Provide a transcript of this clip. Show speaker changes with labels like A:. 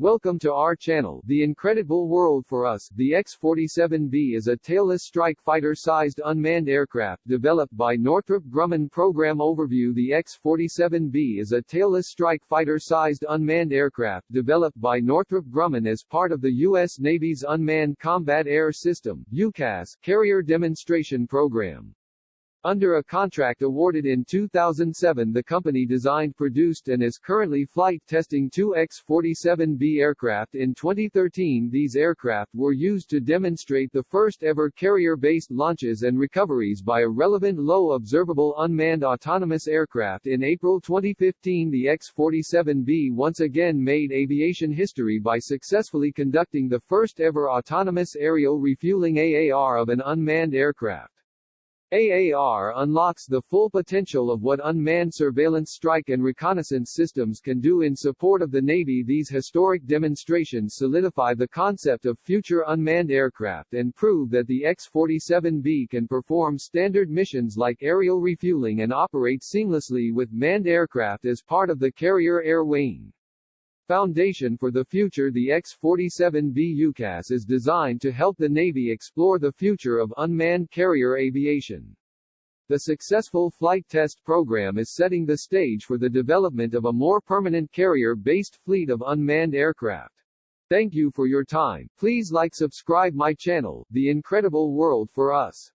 A: Welcome to our channel, The Incredible World for Us. The X-47B is a tailless strike fighter-sized unmanned aircraft developed by Northrop Grumman Program Overview The X-47B is a tailless strike fighter-sized unmanned aircraft developed by Northrop Grumman as part of the U.S. Navy's Unmanned Combat Air System UCAS, carrier demonstration program. Under a contract awarded in 2007 the company designed produced and is currently flight testing two X-47B aircraft in 2013 these aircraft were used to demonstrate the first ever carrier-based launches and recoveries by a relevant low observable unmanned autonomous aircraft in April 2015 the X-47B once again made aviation history by successfully conducting the first ever autonomous aerial refueling AAR of an unmanned aircraft. AAR unlocks the full potential of what unmanned surveillance strike and reconnaissance systems can do in support of the Navy. These historic demonstrations solidify the concept of future unmanned aircraft and prove that the X-47B can perform standard missions like aerial refueling and operate seamlessly with manned aircraft as part of the carrier air wing. Foundation for the Future The X-47B UCAS is designed to help the Navy explore the future of unmanned carrier aviation. The successful flight test program is setting the stage for the development of a more permanent carrier-based fleet of unmanned aircraft. Thank you for your time. Please like subscribe my channel, The Incredible World for Us.